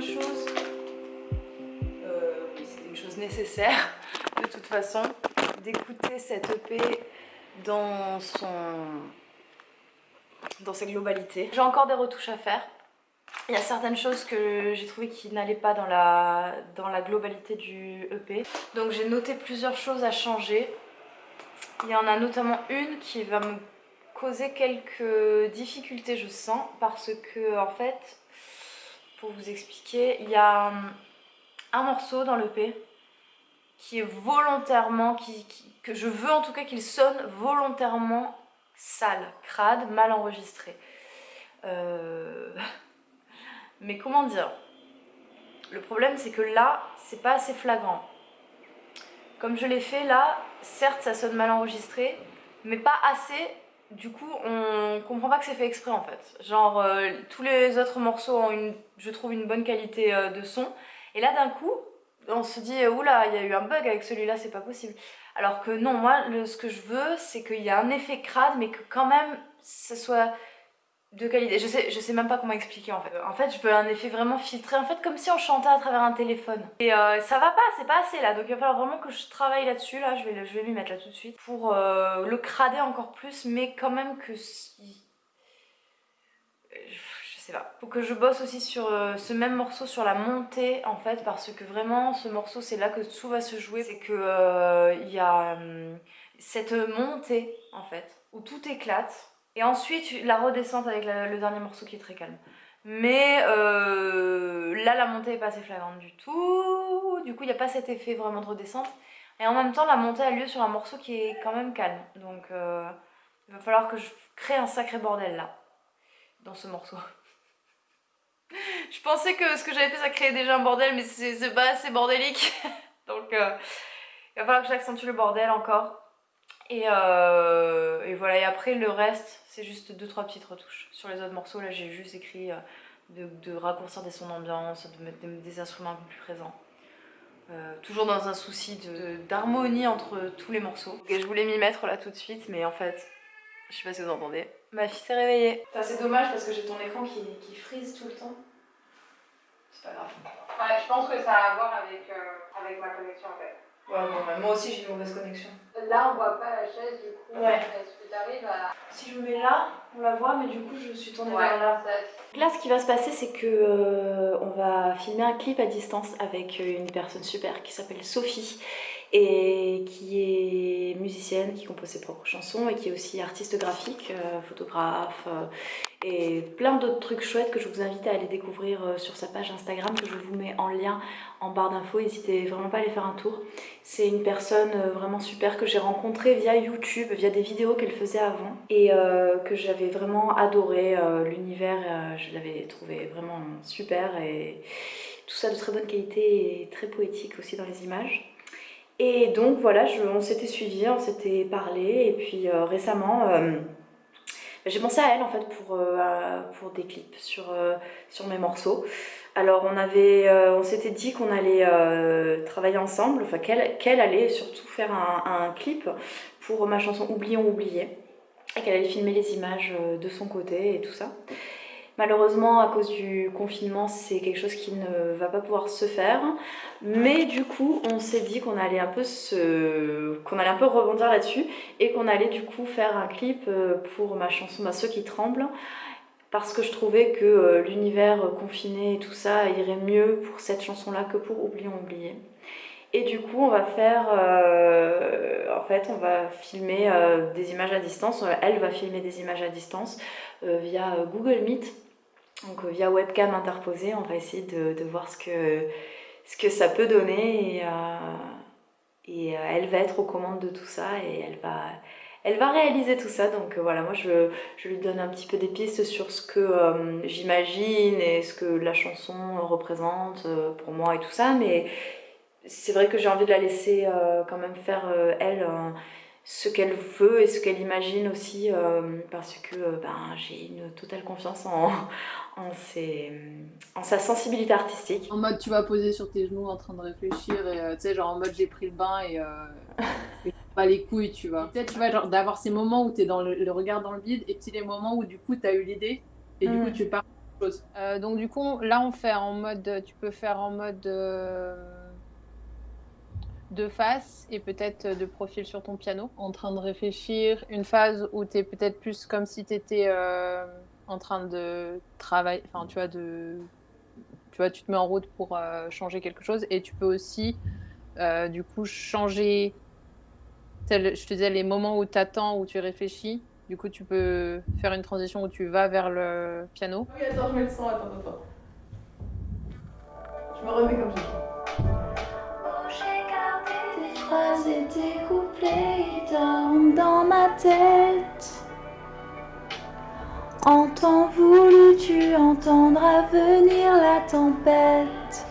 chose. Euh, c'est une chose nécessaire, de toute façon, d'écouter cette EP dans son... dans sa globalité J'ai encore des retouches à faire. Il y a certaines choses que j'ai trouvé qui n'allaient pas dans la, dans la globalité du EP. Donc j'ai noté plusieurs choses à changer. Il y en a notamment une qui va me causer quelques difficultés, je sens, parce que en fait, vous expliquer il y a un morceau dans l'EP qui est volontairement, qui, que je veux en tout cas qu'il sonne volontairement sale, crade, mal enregistré. Euh, mais comment dire? Le problème c'est que là, c'est pas assez flagrant. Comme je l'ai fait là, certes ça sonne mal enregistré, mais pas assez du coup, on comprend pas que c'est fait exprès en fait. Genre, euh, tous les autres morceaux ont, une, je trouve, une bonne qualité euh, de son. Et là, d'un coup, on se dit, oula, il y a eu un bug avec celui-là, c'est pas possible. Alors que non, moi, ce que je veux, c'est qu'il y a un effet crade, mais que quand même, ce soit de qualité. Je sais, je même pas comment expliquer en fait. En fait, je peux un effet vraiment filtré, en fait, comme si on chantait à travers un téléphone. Et euh, ça va pas, c'est pas assez là. Donc il va falloir vraiment que je travaille là-dessus. Là, je vais, je m'y mettre là tout de suite pour euh, le crader encore plus, mais quand même que... Je sais pas. Faut que je bosse aussi sur euh, ce même morceau, sur la montée en fait, parce que vraiment, ce morceau, c'est là que tout va se jouer. C'est que il y a hum, cette montée en fait, où tout éclate et ensuite, la redescente avec le dernier morceau qui est très calme. Mais euh, là, la montée est pas assez flagrante du tout. Du coup, il n'y a pas cet effet vraiment de redescente. Et en même temps, la montée a lieu sur un morceau qui est quand même calme. Donc, euh, il va falloir que je crée un sacré bordel là, dans ce morceau. je pensais que ce que j'avais fait, ça créait déjà un bordel, mais c'est pas assez bordélique. Donc, euh, il va falloir que j'accentue le bordel encore. Et, et, voilà, et après le reste, c'est juste deux trois petites retouches. Sur les autres morceaux, là j'ai juste écrit euh, de, raccourcir des sons d'ambiance, de mettre des, instruments un peu plus présents. Euh, toujours dans un souci d'harmonie entre tous les morceaux. Et je voulais m'y mettre là tout de suite, mais en fait, je sais pas si vous entendez. Ma fille s'est réveillée. C'est dommage parce que j'ai ton écran qui, qui, frise tout le temps. C'est pas grave. Ouais, je pense que ça a à voir avec, euh, avec ma connexion en fait. Ouais, bon, moi aussi j'ai une mauvaise connexion. Là, on voit pas la chaise, du coup. Ouais. Est-ce que tu arrives à. Si je me mets là, on la voit, mais du coup, je suis tournée vers là. Là, ce qui va se passer, c'est que euh, on va filmer un clip à distance avec euh, une personne super qui s'appelle Sophie et qui est qui compose ses propres chansons et qui est aussi artiste graphique, euh, photographe et plein d'autres trucs chouettes que je vous invite à aller découvrir sur sa page Instagram que je vous mets en lien en barre d'infos, n'hésitez vraiment pas à aller faire un tour. C'est une personne vraiment super que j'ai rencontrée via YouTube, via des vidéos qu'elle faisait avant et que j'avais vraiment adoré l'univers je l'avais trouvé vraiment super et tout ça de très bonne qualité et très poétique aussi dans les images. Et donc voilà, on s'était suivi, on s'était parlé et puis euh, récemment euh, j'ai pensé à elle en fait pour, euh, pour des clips sur, sur mes morceaux. Alors on on s'était dit qu'on allait travailler ensemble, enfin qu'elle allait surtout faire un, un, clip pour ma chanson Oublions oublié et qu'elle allait filmer les images de son côté et tout ça. Malheureusement, à cause du confinement, c'est quelque chose qui ne va pas pouvoir se faire. Mais du coup, on s'est dit qu'on allait un peu qu'on allait un peu rebondir là-dessus et qu'on allait du coup faire un clip euh, pour ma chanson bah, Ceux qui tremblent parce que je trouvais que euh, l'univers confiné et tout ça irait mieux pour cette chanson-là que pour Oublions oublier. Et du coup, on va faire, euh, en fait, on va filmer des images à distance. Elle va filmer des images à distance via Google Meet. Donc euh, via webcam interposée, on va essayer de, voir ce que, ça peut donner et, euh, euh, elle va être aux commandes de tout ça et elle va, elle va réaliser tout ça. Donc voilà, moi je, je, lui donne un petit peu des pistes sur ce que j'imagine et ce que la chanson représente pour moi et tout ça. Mais c'est vrai que j'ai envie de la laisser quand même faire elle ce qu'elle veut et ce qu'elle imagine aussi euh, parce que euh, ben, j'ai une totale confiance en, en, ses, en, sa sensibilité artistique. En mode tu vas poser sur tes genoux en train de réfléchir et euh, tu sais genre en mode j'ai pris le bain et, pas les couilles tu vois. Peut-être tu vois genre d'avoir ces moments où tu es dans le, regard dans le vide et puis les moments où du coup tu as eu l'idée et du coup mm. tu pars chose. donc du coup là on fait en mode, tu peux faire en mode de face et peut-être de profil sur ton piano, en train de réfléchir. Une phase où tu es peut-être plus comme si tu étais euh, en train de travailler, enfin tu vois, de, tu vois, tu te mets en route pour euh, changer quelque chose et tu peux aussi euh, du coup changer, je te disais, les moments où tu attends, où tu réfléchis. Du coup, tu peux faire une transition où tu vas vers le piano. Oui, attends, je mets le son, attends, attends. Je me remets comme ça. En temps voulu, tu entendras venir la tempête.